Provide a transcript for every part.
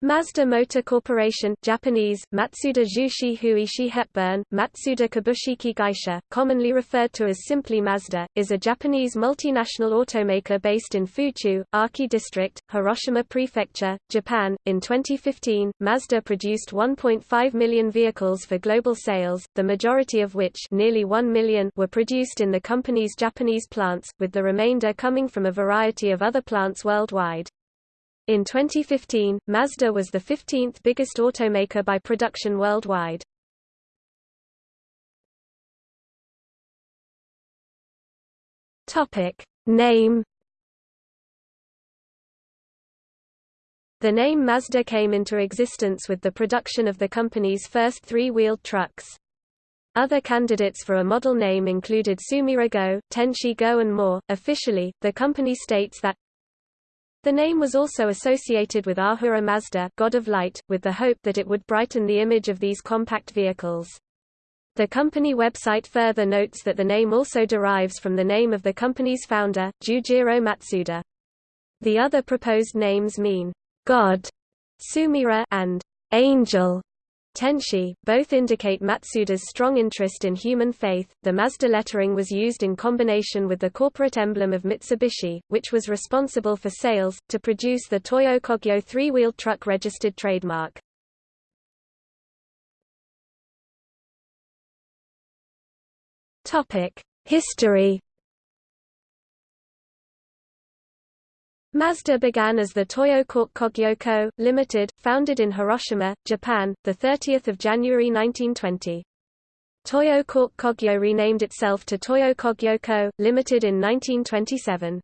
Mazda Motor Corporation Japanese, Matsuda Jushi Huishi Hepburn, Matsuda Kabushiki Gaisha, commonly referred to as simply Mazda, is a Japanese multinational automaker based in Fuchu, Aki District, Hiroshima Prefecture, Japan. In 2015, Mazda produced 1.5 million vehicles for global sales, the majority of which nearly 1 million were produced in the company's Japanese plants, with the remainder coming from a variety of other plants worldwide. In 2015, Mazda was the 15th biggest automaker by production worldwide. Topic name The name Mazda came into existence with the production of the company's first three-wheeled trucks. Other candidates for a model name included Sumirago, Tenshi Go and more. Officially, the company states that the name was also associated with Ahura Mazda God of Light, with the hope that it would brighten the image of these compact vehicles. The company website further notes that the name also derives from the name of the company's founder, Jujiro Matsuda. The other proposed names mean, God, Sumira, and Angel, Tenshi, both indicate Matsuda's strong interest in human faith. The Mazda lettering was used in combination with the corporate emblem of Mitsubishi, which was responsible for sales, to produce the Toyo Kogyo three-wheeled truck registered trademark. History Mazda began as the Toyo Cork Kogyo Co., Limited, founded in Hiroshima, Japan, 30 January 1920. Toyo Kogyo renamed itself to Toyo Kogyo Co., Limited in 1927.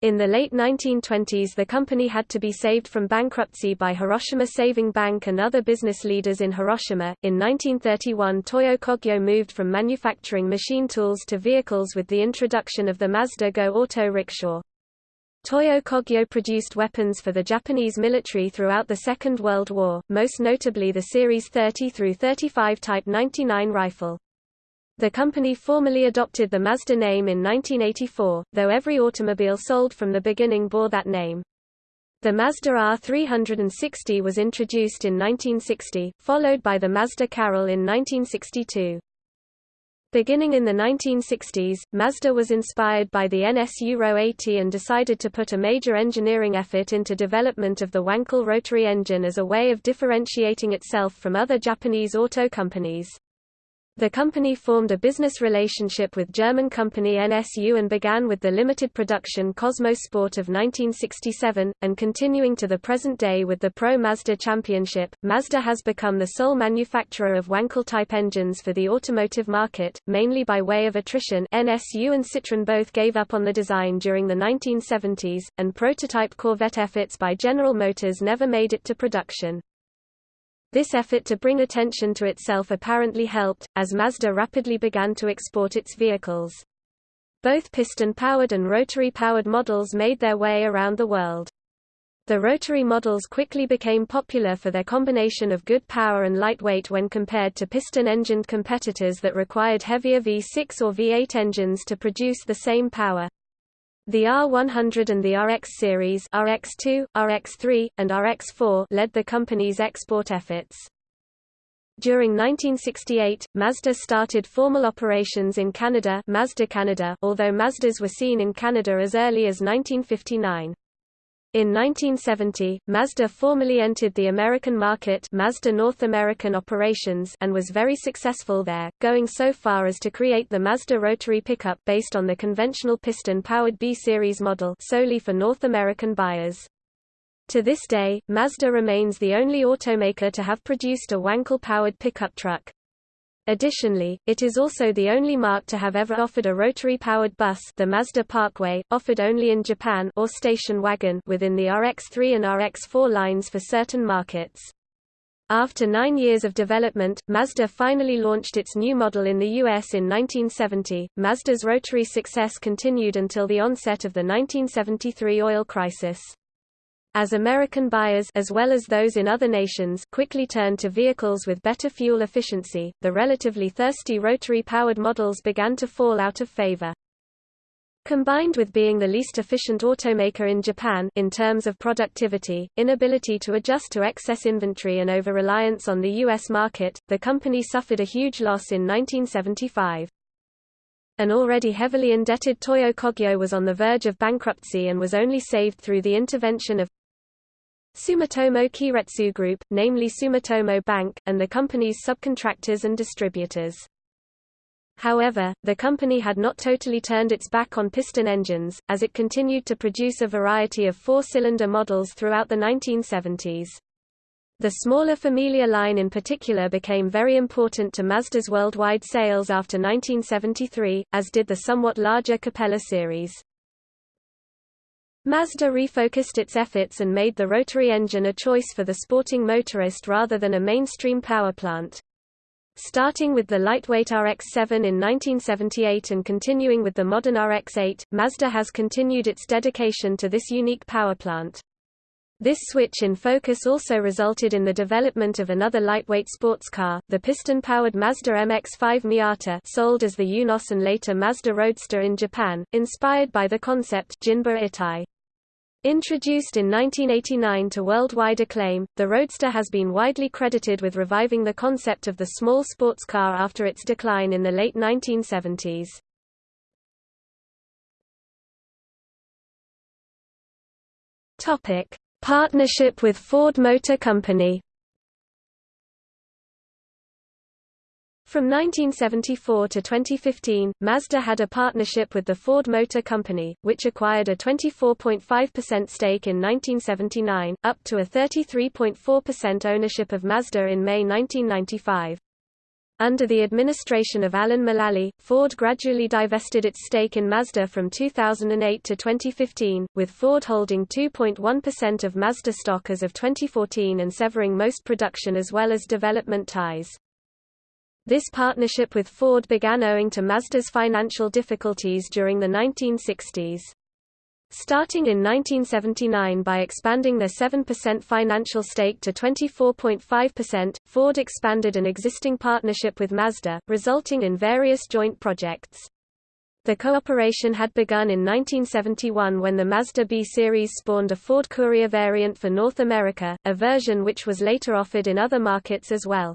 In the late 1920s the company had to be saved from bankruptcy by Hiroshima Saving Bank and other business leaders in Hiroshima. In 1931 Toyo Kogyo moved from manufacturing machine tools to vehicles with the introduction of the Mazda Go auto rickshaw. Toyo Kogyo produced weapons for the Japanese military throughout the Second World War, most notably the Series 30 through 35 Type 99 rifle. The company formally adopted the Mazda name in 1984, though every automobile sold from the beginning bore that name. The Mazda R360 was introduced in 1960, followed by the Mazda Carol in 1962. Beginning in the 1960s, Mazda was inspired by the NSU Ro 80 and decided to put a major engineering effort into development of the Wankel rotary engine as a way of differentiating itself from other Japanese auto companies. The company formed a business relationship with German company NSU and began with the limited production Cosmo Sport of 1967, and continuing to the present day with the Pro Mazda Championship. Mazda has become the sole manufacturer of Wankel-type engines for the automotive market, mainly by way of attrition NSU and Citroën both gave up on the design during the 1970s, and prototype Corvette efforts by General Motors never made it to production. This effort to bring attention to itself apparently helped, as Mazda rapidly began to export its vehicles. Both piston-powered and rotary-powered models made their way around the world. The rotary models quickly became popular for their combination of good power and lightweight when compared to piston-engined competitors that required heavier V6 or V8 engines to produce the same power. The R100 and the RX series RX2, RX3, and RX4 led the company's export efforts. During 1968, Mazda started formal operations in Canada, Mazda Canada although Mazdas were seen in Canada as early as 1959. In 1970, Mazda formally entered the American market Mazda North American operations and was very successful there, going so far as to create the Mazda rotary pickup based on the conventional piston-powered B-Series model solely for North American buyers. To this day, Mazda remains the only automaker to have produced a Wankel-powered pickup truck. Additionally, it is also the only marque to have ever offered a rotary-powered bus the Mazda Parkway, offered only in Japan or station wagon within the RX-3 and RX-4 lines for certain markets. After nine years of development, Mazda finally launched its new model in the US in 1970. Mazda's rotary success continued until the onset of the 1973 oil crisis. As American buyers as well as those in other nations quickly turned to vehicles with better fuel efficiency, the relatively thirsty rotary-powered models began to fall out of favor. Combined with being the least efficient automaker in Japan in terms of productivity, inability to adjust to excess inventory and over-reliance on the U.S. market, the company suffered a huge loss in 1975. An already heavily indebted Toyo Kogyo was on the verge of bankruptcy and was only saved through the intervention of Sumitomo Keiretsu Group, namely Sumitomo Bank, and the company's subcontractors and distributors. However, the company had not totally turned its back on piston engines, as it continued to produce a variety of four-cylinder models throughout the 1970s. The smaller Familia line in particular became very important to Mazda's worldwide sales after 1973, as did the somewhat larger Capella series. Mazda refocused its efforts and made the rotary engine a choice for the sporting motorist rather than a mainstream power plant. Starting with the lightweight RX-7 in 1978 and continuing with the modern RX-8, Mazda has continued its dedication to this unique power plant. This switch in focus also resulted in the development of another lightweight sports car, the piston-powered Mazda MX-5 Miata sold as the Eunos and later Mazda Roadster in Japan, inspired by the concept Jinba Itai. Introduced in 1989 to worldwide acclaim, the Roadster has been widely credited with reviving the concept of the small sports car after its decline in the late 1970s. Topic: Partnership with Ford Motor Company From 1974 to 2015, Mazda had a partnership with the Ford Motor Company, which acquired a 24.5% stake in 1979, up to a 33.4% ownership of Mazda in May 1995. Under the administration of Alan Mulally, Ford gradually divested its stake in Mazda from 2008 to 2015, with Ford holding 2.1% of Mazda stock as of 2014 and severing most production as well as development ties. This partnership with Ford began owing to Mazda's financial difficulties during the 1960s. Starting in 1979 by expanding their 7% financial stake to 24.5%, Ford expanded an existing partnership with Mazda, resulting in various joint projects. The cooperation had begun in 1971 when the Mazda B series spawned a Ford Courier variant for North America, a version which was later offered in other markets as well.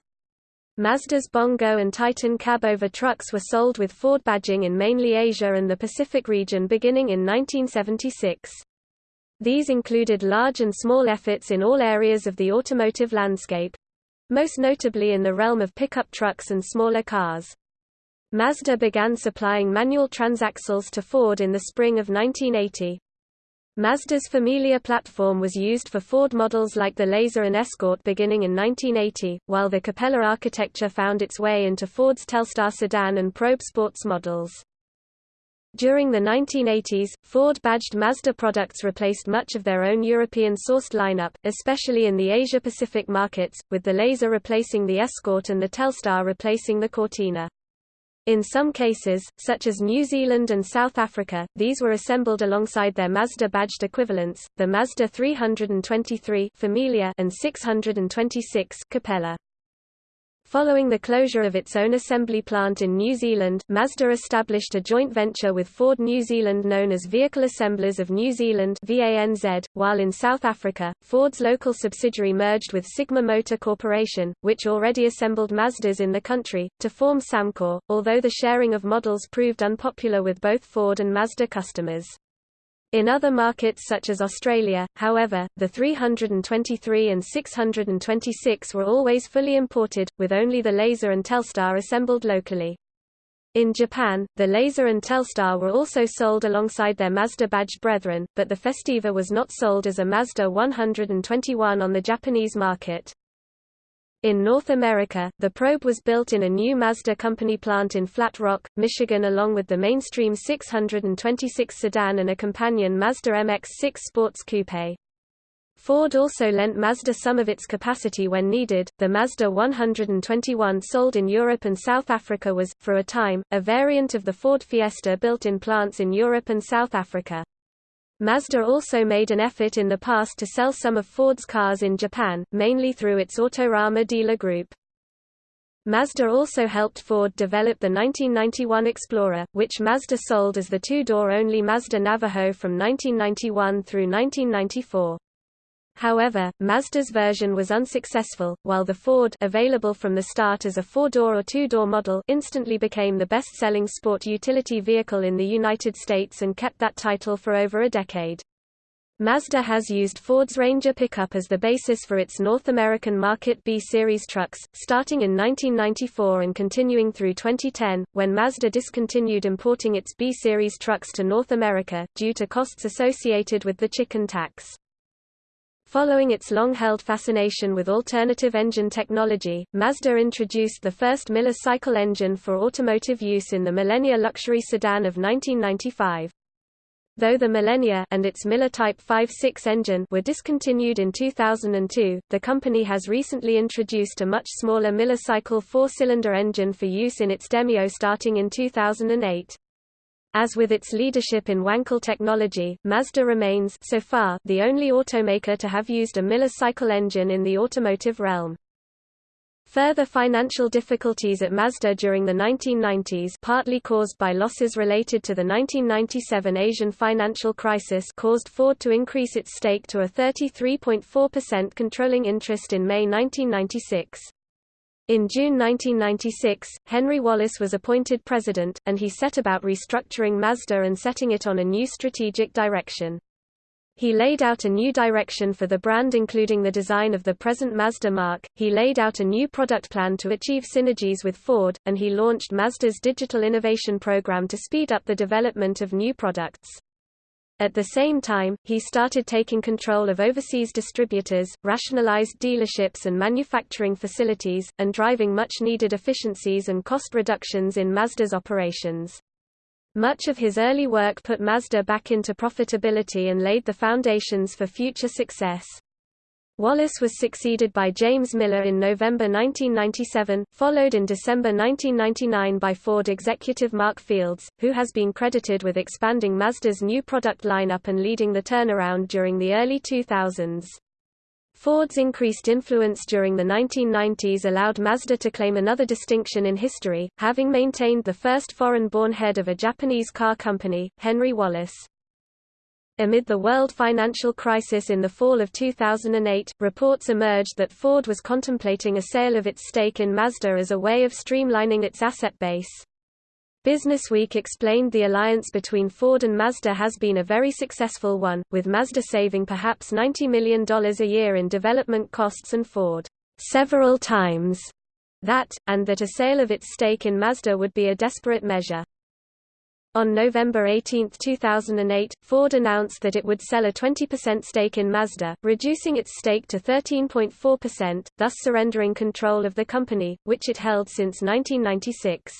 Mazda's Bongo and Titan cab-over trucks were sold with Ford badging in mainly Asia and the Pacific region beginning in 1976. These included large and small efforts in all areas of the automotive landscape most notably in the realm of pickup trucks and smaller cars. Mazda began supplying manual transaxles to Ford in the spring of 1980. Mazda's Familia platform was used for Ford models like the Laser and Escort beginning in 1980, while the Capella architecture found its way into Ford's Telstar sedan and Probe sports models. During the 1980s, Ford-badged Mazda products replaced much of their own European-sourced lineup, especially in the Asia-Pacific markets, with the Laser replacing the Escort and the Telstar replacing the Cortina. In some cases, such as New Zealand and South Africa, these were assembled alongside their Mazda-badged equivalents, the Mazda 323 Familia and 626 Capella. Following the closure of its own assembly plant in New Zealand, Mazda established a joint venture with Ford New Zealand known as Vehicle Assemblers of New Zealand VANZ, while in South Africa, Ford's local subsidiary merged with Sigma Motor Corporation, which already assembled Mazdas in the country, to form Samcor, although the sharing of models proved unpopular with both Ford and Mazda customers. In other markets such as Australia, however, the 323 and 626 were always fully imported, with only the Laser and Telstar assembled locally. In Japan, the Laser and Telstar were also sold alongside their Mazda-badged brethren, but the Festiva was not sold as a Mazda 121 on the Japanese market. In North America, the probe was built in a new Mazda company plant in Flat Rock, Michigan along with the mainstream 626 sedan and a companion Mazda MX-6 Sports Coupe. Ford also lent Mazda some of its capacity when needed. The Mazda 121 sold in Europe and South Africa was, for a time, a variant of the Ford Fiesta built in plants in Europe and South Africa. Mazda also made an effort in the past to sell some of Ford's cars in Japan, mainly through its Autorama dealer group. Mazda also helped Ford develop the 1991 Explorer, which Mazda sold as the two-door only Mazda Navajo from 1991 through 1994. However, Mazda's version was unsuccessful, while the Ford available from the start as a four-door or two-door model instantly became the best-selling sport utility vehicle in the United States and kept that title for over a decade. Mazda has used Ford's Ranger pickup as the basis for its North American market B-Series trucks, starting in 1994 and continuing through 2010, when Mazda discontinued importing its B-Series trucks to North America, due to costs associated with the chicken tax. Following its long-held fascination with alternative engine technology, Mazda introduced the first Miller cycle engine for automotive use in the Millenia luxury sedan of 1995. Though the Millenia and its Miller Type 5.6 engine were discontinued in 2002, the company has recently introduced a much smaller Miller cycle four-cylinder engine for use in its Demio starting in 2008. As with its leadership in Wankel technology, Mazda remains so far the only automaker to have used a Miller cycle engine in the automotive realm. Further financial difficulties at Mazda during the 1990s partly caused by losses related to the 1997 Asian financial crisis caused Ford to increase its stake to a 33.4% controlling interest in May 1996. In June 1996, Henry Wallace was appointed president, and he set about restructuring Mazda and setting it on a new strategic direction. He laid out a new direction for the brand including the design of the present Mazda mark, he laid out a new product plan to achieve synergies with Ford, and he launched Mazda's digital innovation program to speed up the development of new products. At the same time, he started taking control of overseas distributors, rationalized dealerships and manufacturing facilities, and driving much-needed efficiencies and cost reductions in Mazda's operations. Much of his early work put Mazda back into profitability and laid the foundations for future success. Wallace was succeeded by James Miller in November 1997, followed in December 1999 by Ford executive Mark Fields, who has been credited with expanding Mazda's new product lineup and leading the turnaround during the early 2000s. Ford's increased influence during the 1990s allowed Mazda to claim another distinction in history, having maintained the first foreign-born head of a Japanese car company, Henry Wallace. Amid the world financial crisis in the fall of 2008, reports emerged that Ford was contemplating a sale of its stake in Mazda as a way of streamlining its asset base. Businessweek explained the alliance between Ford and Mazda has been a very successful one, with Mazda saving perhaps $90 million a year in development costs and Ford several times that, and that a sale of its stake in Mazda would be a desperate measure. On November 18, 2008, Ford announced that it would sell a 20% stake in Mazda, reducing its stake to 13.4%, thus surrendering control of the company, which it held since 1996.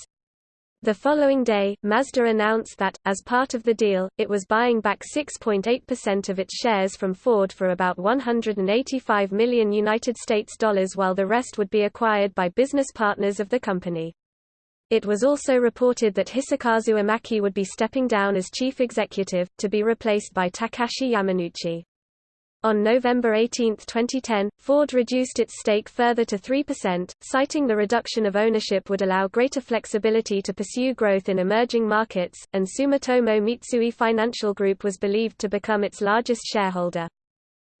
The following day, Mazda announced that, as part of the deal, it was buying back 6.8% of its shares from Ford for about 185 million United States dollars while the rest would be acquired by business partners of the company. It was also reported that Hisakazu Imaki would be stepping down as chief executive, to be replaced by Takashi Yamanouchi. On November 18, 2010, Ford reduced its stake further to 3%, citing the reduction of ownership would allow greater flexibility to pursue growth in emerging markets, and Sumitomo Mitsui Financial Group was believed to become its largest shareholder.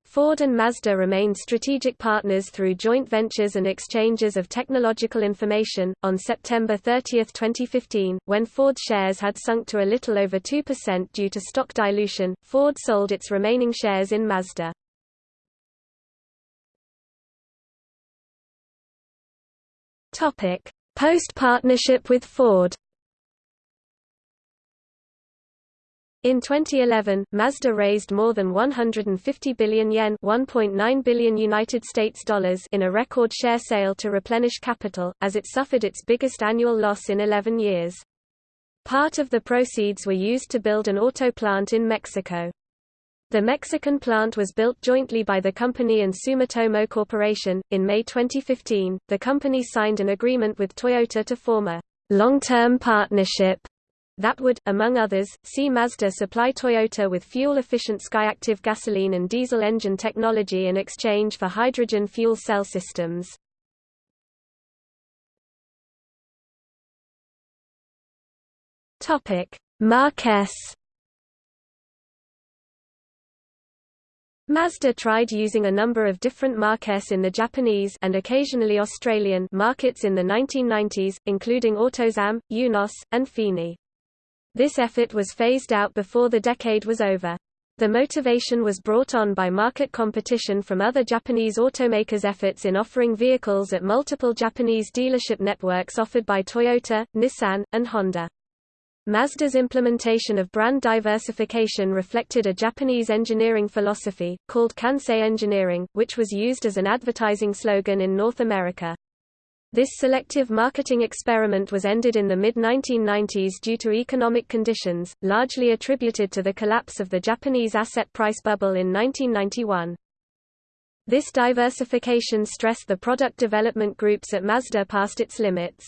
Ford and Mazda remained strategic partners through joint ventures and exchanges of technological information. On September 30, 2015, when Ford shares had sunk to a little over 2% due to stock dilution, Ford sold its remaining shares in Mazda. Topic: Post-partnership with Ford. In 2011, Mazda raised more than 150 billion yen (1.9 billion United States dollars) in a record share sale to replenish capital, as it suffered its biggest annual loss in 11 years. Part of the proceeds were used to build an auto plant in Mexico. The Mexican plant was built jointly by the company and Sumitomo Corporation. In May 2015, the company signed an agreement with Toyota to form a long-term partnership that would, among others, see Mazda supply Toyota with fuel-efficient Skyactiv gasoline and diesel engine technology in exchange for hydrogen fuel cell systems. Marques Mazda tried using a number of different marques in the Japanese and occasionally Australian markets in the 1990s, including AutoZam, Eunos, and Fini. This effort was phased out before the decade was over. The motivation was brought on by market competition from other Japanese automakers' efforts in offering vehicles at multiple Japanese dealership networks offered by Toyota, Nissan, and Honda. Mazda's implementation of brand diversification reflected a Japanese engineering philosophy, called Kansei engineering, which was used as an advertising slogan in North America. This selective marketing experiment was ended in the mid-1990s due to economic conditions, largely attributed to the collapse of the Japanese asset price bubble in 1991. This diversification stressed the product development groups at Mazda past its limits.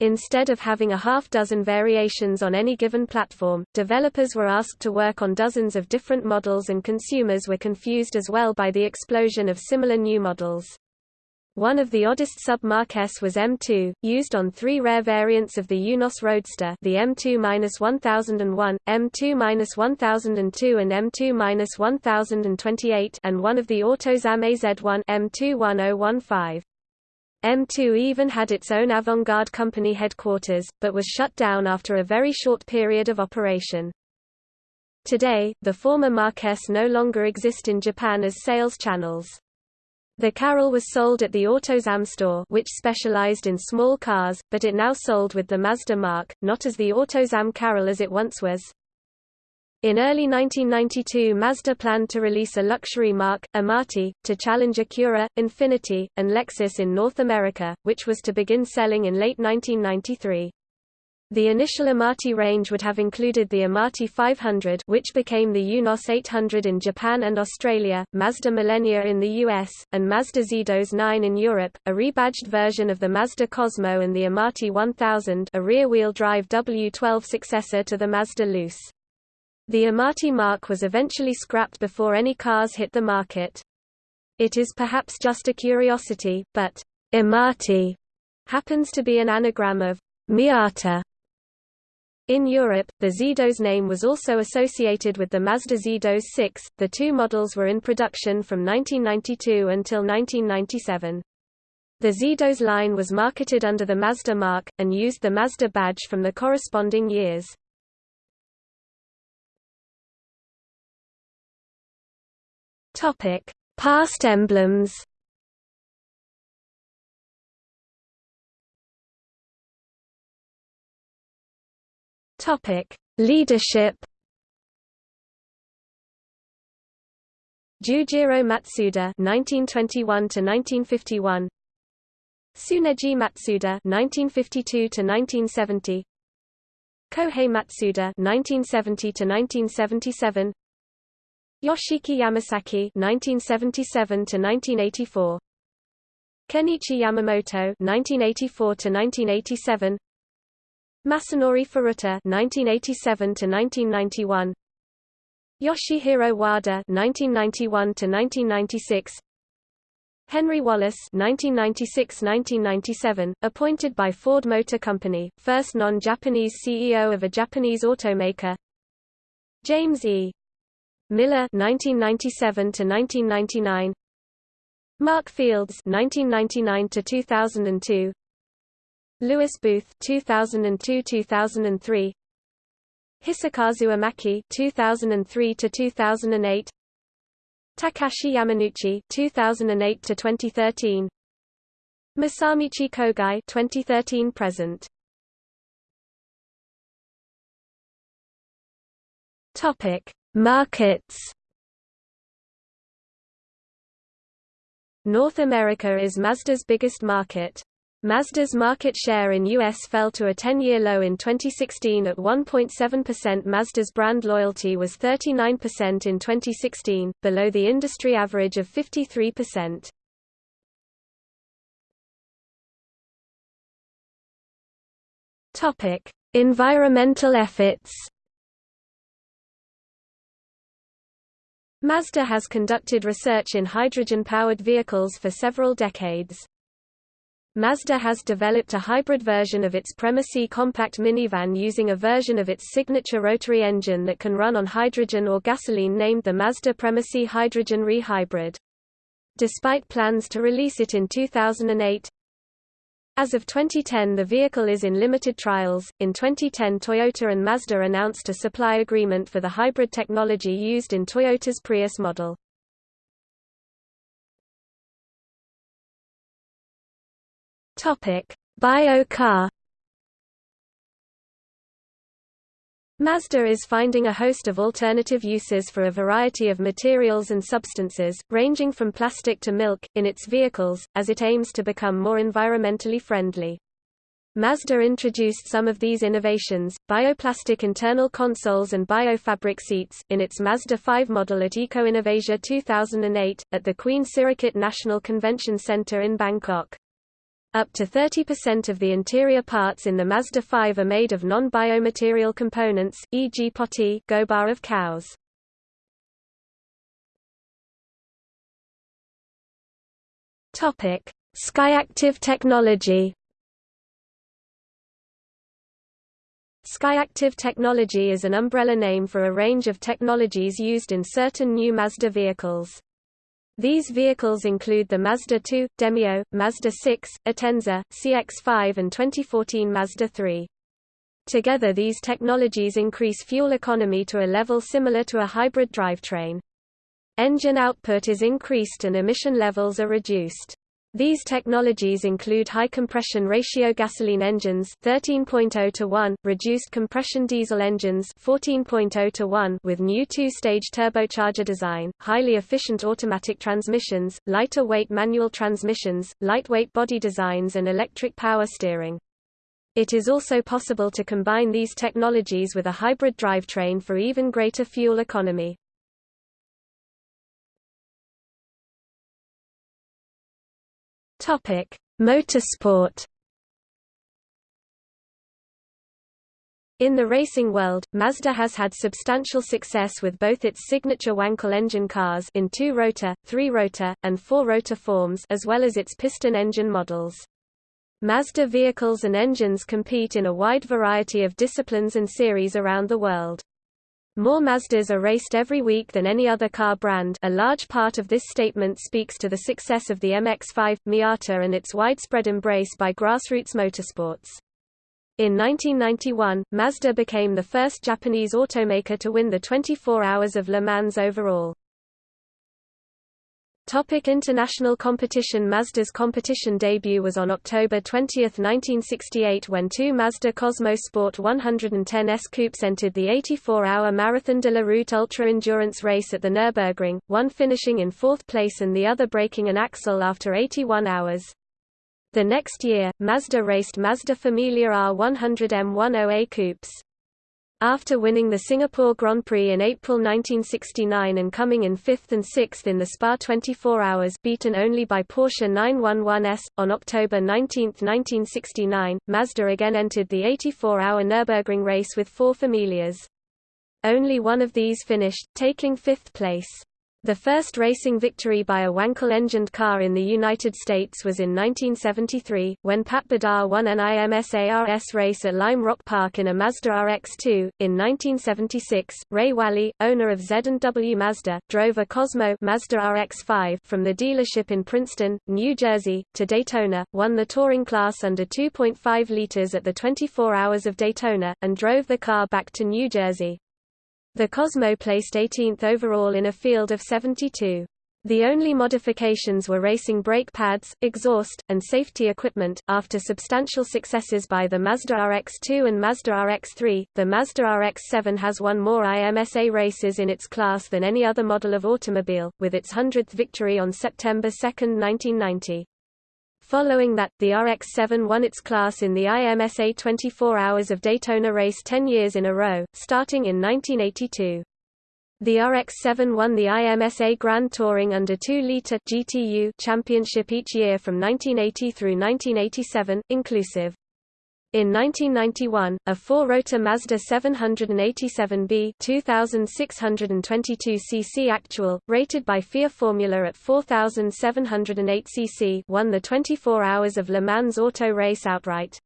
Instead of having a half-dozen variations on any given platform, developers were asked to work on dozens of different models and consumers were confused as well by the explosion of similar new models. One of the oddest sub-Marques was M2, used on three rare variants of the Eunos Roadster the M2-1001, M2-1002 and M2-1028 and one of the Autozam AZ1 M21015. M2 even had its own avant-garde company headquarters, but was shut down after a very short period of operation. Today, the former Marques no longer exist in Japan as sales channels. The Carol was sold at the AutoZam store which specialized in small cars, but it now sold with the Mazda marque, not as the AutoZam Carol as it once was. In early 1992 Mazda planned to release a luxury marque, Amati, to challenge Acura, Infiniti, and Lexus in North America, which was to begin selling in late 1993. The initial Amati range would have included the Amati 500 which became the Eunos 800 in Japan and Australia, Mazda Millenia in the US, and Mazda Xedos 9 in Europe, a rebadged version of the Mazda Cosmo and the Amati 1000 a rear-wheel drive W12 successor to the Mazda Luce. The Amati mark was eventually scrapped before any cars hit the market. It is perhaps just a curiosity, but Amati happens to be an anagram of Miata. In Europe, the Xedos name was also associated with the Mazda Xedos 6. The two models were in production from 1992 until 1997. The Zedos line was marketed under the Mazda marque, and used the Mazda badge from the corresponding years. Past emblems. Topic: Leadership. Jujiro Matsuda (1921–1951), Tsuneji Matsuda (1952–1970), Kohei Matsuda (1970–1977), Yoshiki Yamasaki (1977–1984), Kenichi Yamamoto (1984–1987), Masanori Furuta (1987–1991), Yoshihiro Wada (1991–1996). Henry Wallace (1996–1997), appointed by Ford Motor Company, first non-Japanese CEO of a Japanese automaker. James E. Miller 1997 to 1999 Mark Fields 1999 to 2002 Lewis Booth 2002-2003 Hisakazu Imaki 2003 to 2008 Takashi Yamanouchi 2008 to 2013 Masamichi Kogai 2013 present. Topic Markets. North America is Mazda's biggest market. Mazda's market share in U.S. fell to a 10-year low in 2016 at 1.7% Mazda's brand loyalty was 39% in 2016, below the industry average of 53%. Environmental efforts Mazda has conducted research in hydrogen-powered vehicles for several decades. Mazda has developed a hybrid version of its Premacy compact minivan using a version of its signature rotary engine that can run on hydrogen or gasoline named the Mazda Premacy Hydrogen Re-Hybrid. Despite plans to release it in 2008, as of 2010 the vehicle is in limited trials. In 2010 Toyota and Mazda announced a supply agreement for the hybrid technology used in Toyota's Prius model. Topic: Bio car. Mazda is finding a host of alternative uses for a variety of materials and substances, ranging from plastic to milk, in its vehicles, as it aims to become more environmentally friendly. Mazda introduced some of these innovations, bioplastic internal consoles and biofabric seats, in its Mazda 5 model at Eco Innovasia 2008, at the Queen Sirikit National Convention Center in Bangkok. Up to 30% of the interior parts in the Mazda 5 are made of non-biomaterial components, e.g. poti gobar of cows. Topic: Skyactiv technology. Skyactiv technology is an umbrella name for a range of technologies used in certain new Mazda vehicles. These vehicles include the Mazda 2, Demio, Mazda 6, Atenza, CX-5 and 2014 Mazda 3. Together these technologies increase fuel economy to a level similar to a hybrid drivetrain. Engine output is increased and emission levels are reduced. These technologies include high compression ratio gasoline engines 13.0 to 1, reduced compression diesel engines 14.0 to 1 with new two-stage turbocharger design, highly efficient automatic transmissions, lighter weight manual transmissions, lightweight body designs and electric power steering. It is also possible to combine these technologies with a hybrid drivetrain for even greater fuel economy. Topic: Motorsport. In the racing world, Mazda has had substantial success with both its signature Wankel engine cars in two-rotor, three-rotor, and four-rotor forms as well as its piston engine models. Mazda vehicles and engines compete in a wide variety of disciplines and series around the world. More Mazdas are raced every week than any other car brand a large part of this statement speaks to the success of the MX-5, Miata and its widespread embrace by grassroots motorsports. In 1991, Mazda became the first Japanese automaker to win the 24 Hours of Le Mans overall. Topic international competition Mazda's competition debut was on October 20, 1968 when two Mazda Cosmo Sport 110 S coupes entered the 84-hour Marathon de la Route ultra-endurance race at the Nürburgring, one finishing in fourth place and the other breaking an axle after 81 hours. The next year, Mazda raced Mazda Familia R100M10A coupes. After winning the Singapore Grand Prix in April 1969 and coming in fifth and sixth in the Spa 24 Hours beaten only by Porsche 911S, on October 19, 1969, Mazda again entered the 84-hour Nürburgring race with four Familias. Only one of these finished, taking fifth place. The first racing victory by a Wankel-engined car in the United States was in 1973, when Pat Bedard won an IMSA-RS race at Lime Rock Park in a Mazda RX-2. In 1976, Ray Wally, owner of Z&W Mazda, drove a Cosmo Mazda RX-5 from the dealership in Princeton, New Jersey, to Daytona, won the touring class under 2.5 liters at the 24 Hours of Daytona, and drove the car back to New Jersey. The Cosmo placed 18th overall in a field of 72. The only modifications were racing brake pads, exhaust, and safety equipment. After substantial successes by the Mazda RX-2 and Mazda RX-3, the Mazda RX-7 has won more IMSA races in its class than any other model of automobile, with its 100th victory on September 2, 1990. Following that, the RX-7 won its class in the IMSA 24 Hours of Daytona race 10 years in a row, starting in 1982. The RX-7 won the IMSA Grand Touring under 2-liter GTU championship each year from 1980 through 1987, inclusive. In 1991, a four-rotor Mazda 787B 2622 cc actual, rated by FIA Formula at 4708 cc won the 24 Hours of Le Mans auto race outright.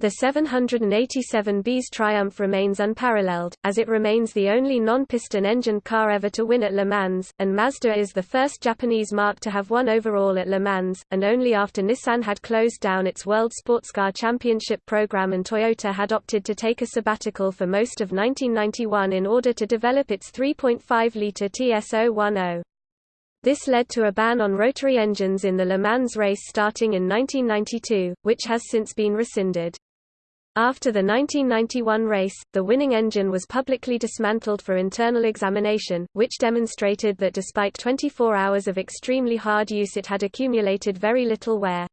The 787B's triumph remains unparalleled, as it remains the only non-piston engined car ever to win at Le Mans, and Mazda is the first Japanese marque to have won overall at Le Mans, and only after Nissan had closed down its World Sportscar Championship program and Toyota had opted to take a sabbatical for most of 1991 in order to develop its 3.5-litre TS010. This led to a ban on rotary engines in the Le Mans race starting in 1992, which has since been rescinded. After the 1991 race, the winning engine was publicly dismantled for internal examination, which demonstrated that despite 24 hours of extremely hard use it had accumulated very little wear.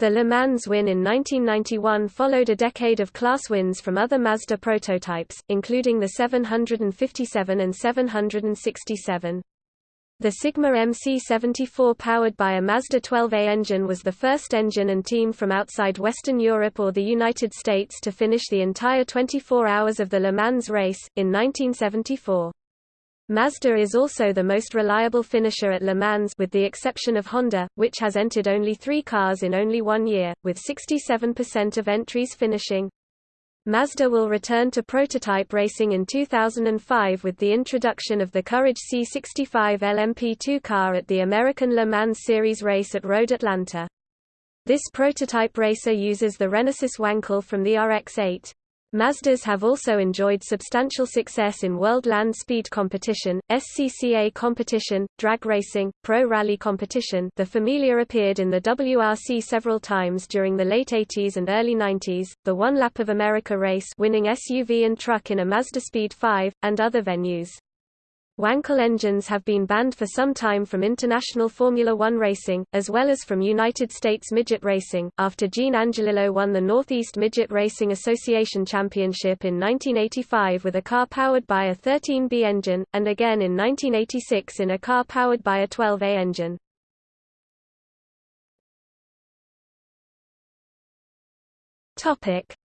The Le Mans win in 1991 followed a decade of class wins from other Mazda prototypes, including the 757 and 767. The Sigma MC74 powered by a Mazda 12A engine was the first engine and team from outside Western Europe or the United States to finish the entire 24 hours of the Le Mans race, in 1974. Mazda is also the most reliable finisher at Le Mans with the exception of Honda, which has entered only three cars in only one year, with 67% of entries finishing Mazda will return to prototype racing in 2005 with the introduction of the Courage C65 LMP2 car at the American Le Mans Series race at Road Atlanta. This prototype racer uses the Renesis Wankel from the RX-8. Mazdas have also enjoyed substantial success in World Land Speed Competition, SCCA competition, drag racing, pro rally competition the Familia appeared in the WRC several times during the late 80s and early 90s, the One Lap of America race winning SUV and truck in a Mazda Speed 5, and other venues. Wankel engines have been banned for some time from international Formula One racing, as well as from United States midget racing, after Gene Angelillo won the Northeast Midget Racing Association Championship in 1985 with a car powered by a 13B engine, and again in 1986 in a car powered by a 12A engine.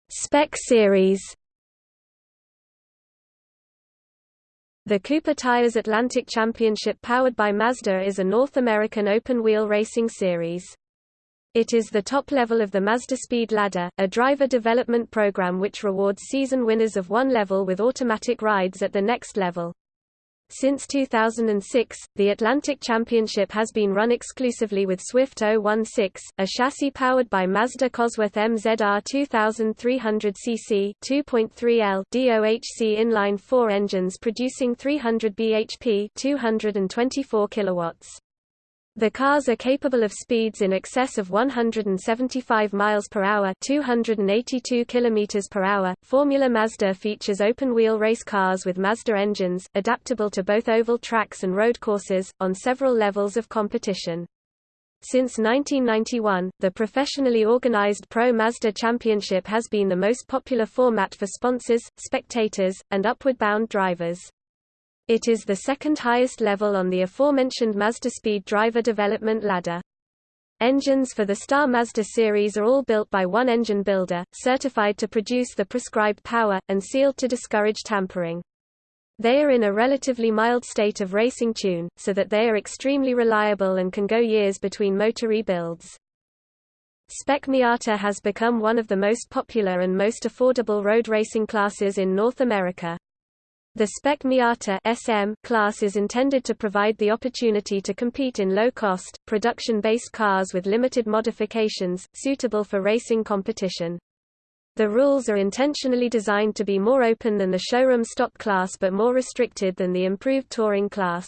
Spec Series The Cooper Tires Atlantic Championship powered by Mazda is a North American open-wheel racing series. It is the top level of the Mazda Speed Ladder, a driver development program which rewards season winners of one level with automatic rides at the next level. Since 2006, the Atlantic Championship has been run exclusively with Swift 016, a chassis powered by Mazda Cosworth MZR 2300cc 2.3L DOHC inline-4 engines producing 300 bhp 224 kilowatts. The cars are capable of speeds in excess of 175 miles per hour, 282 kilometers per hour. Formula Mazda features open-wheel race cars with Mazda engines, adaptable to both oval tracks and road courses, on several levels of competition. Since 1991, the professionally organized Pro Mazda Championship has been the most popular format for sponsors, spectators, and upward-bound drivers. It is the second highest level on the aforementioned Mazda Speed driver development ladder. Engines for the Star Mazda series are all built by one engine builder, certified to produce the prescribed power, and sealed to discourage tampering. They are in a relatively mild state of racing tune, so that they are extremely reliable and can go years between motor rebuilds. Spec Miata has become one of the most popular and most affordable road racing classes in North America. The Spec Miata SM class is intended to provide the opportunity to compete in low-cost, production-based cars with limited modifications, suitable for racing competition. The rules are intentionally designed to be more open than the showroom stock class but more restricted than the improved touring class.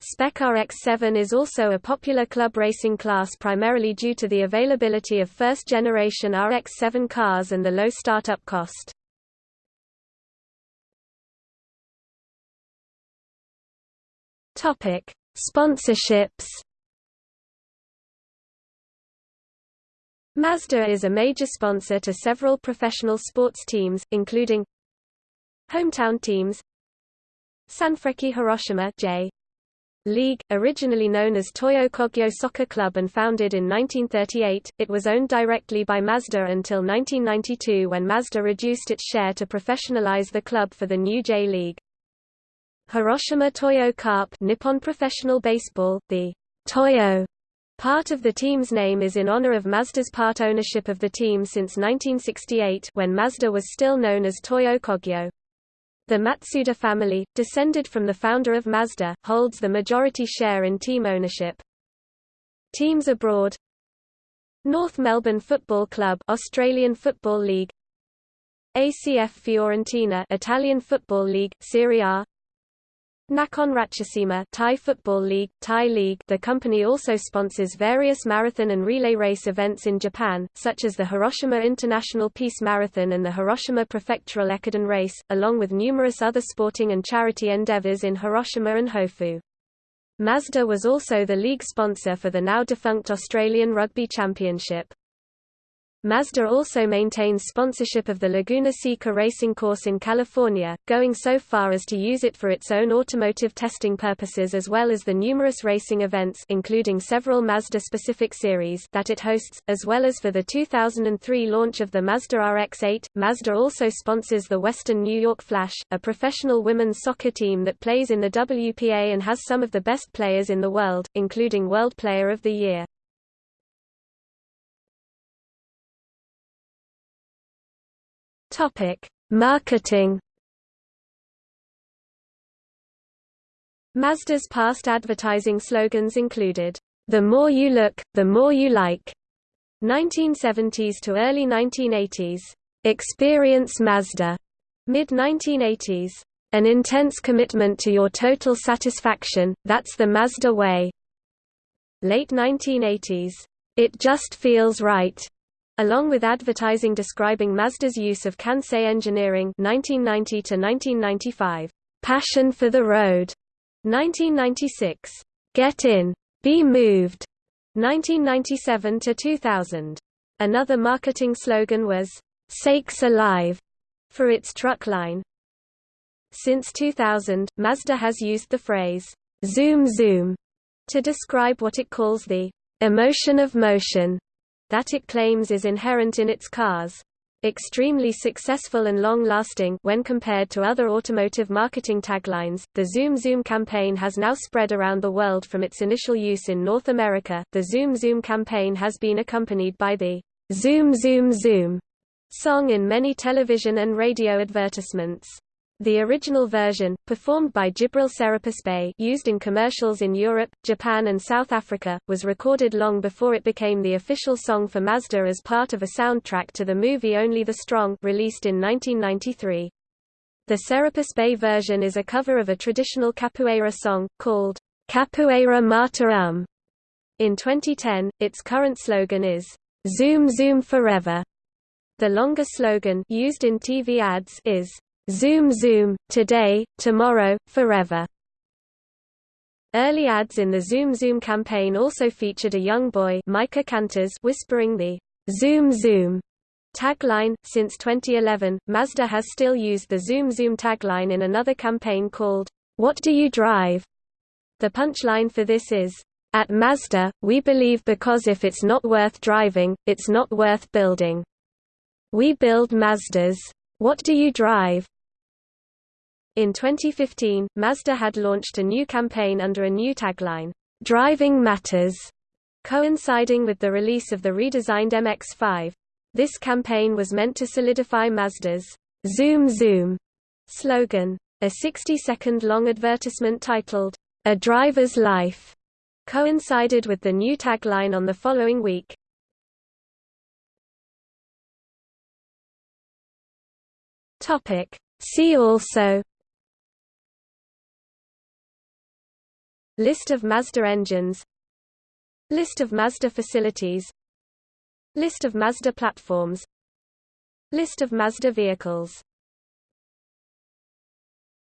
Spec RX-7 is also a popular club racing class primarily due to the availability of first-generation RX-7 cars and the low startup cost. Topic: Sponsorships. Mazda is a major sponsor to several professional sports teams, including hometown teams Sanfrecce Hiroshima J. League, originally known as Toyo Kogyo Soccer Club and founded in 1938, it was owned directly by Mazda until 1992 when Mazda reduced its share to professionalize the club for the new J-League. Hiroshima Toyo Carp Nippon Professional Baseball, the Toyo Part of the team's name is in honor of Mazda's part ownership of the team since 1968 when Mazda was still known as Toyo Kogyo. The Matsuda family, descended from the founder of Mazda, holds the majority share in team ownership. Teams abroad North Melbourne Football Club Australian Football League ACF Fiorentina Italian Football League, Serie A Nakhon Ratchasima Thai Football League, Thai League The company also sponsors various marathon and relay race events in Japan, such as the Hiroshima International Peace Marathon and the Hiroshima Prefectural Ekiden Race, along with numerous other sporting and charity endeavors in Hiroshima and Hofu. Mazda was also the league sponsor for the now-defunct Australian Rugby Championship. Mazda also maintains sponsorship of the Laguna Seca racing course in California, going so far as to use it for its own automotive testing purposes as well as the numerous racing events including several Mazda-specific series that it hosts, as well as for the 2003 launch of the Mazda RX-8. Mazda also sponsors the Western New York Flash, a professional women's soccer team that plays in the WPA and has some of the best players in the world, including World Player of the Year. Topic: Marketing. Mazda's past advertising slogans included, "The more you look, the more you like." 1970s to early 1980s. Experience Mazda. Mid-1980s. An intense commitment to your total satisfaction, that's the Mazda way. Late 1980s. It just feels right along with advertising describing Mazda's use of Kansei engineering 1990 to 1995, Passion for the Road 1996, Get In, Be Moved 1997 to 2000. Another marketing slogan was Sakes Alive for its truck line. Since 2000, Mazda has used the phrase zoom zoom to describe what it calls the emotion of motion that it claims is inherent in its cars. Extremely successful and long-lasting when compared to other automotive marketing taglines, the Zoom Zoom campaign has now spread around the world from its initial use in North America. The Zoom Zoom campaign has been accompanied by the Zoom Zoom Zoom song in many television and radio advertisements. The original version, performed by Djibril Serapis Bey used in commercials in Europe, Japan and South Africa, was recorded long before it became the official song for Mazda as part of a soundtrack to the movie Only the Strong released in 1993. The Serapis Bey version is a cover of a traditional capoeira song, called Capoeira Mata Um. In 2010, its current slogan is, Zoom Zoom Forever. The longer slogan used in TV ads is, Zoom Zoom, today, tomorrow, forever. Early ads in the Zoom Zoom campaign also featured a young boy Micah Canters whispering the Zoom Zoom tagline. Since 2011, Mazda has still used the Zoom Zoom tagline in another campaign called, What Do You Drive? The punchline for this is, At Mazda, we believe because if it's not worth driving, it's not worth building. We build Mazdas. What do you drive? In 2015, Mazda had launched a new campaign under a new tagline, "'Driving Matters", coinciding with the release of the redesigned MX-5. This campaign was meant to solidify Mazda's "'Zoom Zoom' slogan. A 60-second long advertisement titled, A Driver's Life, coincided with the new tagline on the following week. See also List of Mazda engines. List of Mazda facilities. List of Mazda platforms. List of Mazda vehicles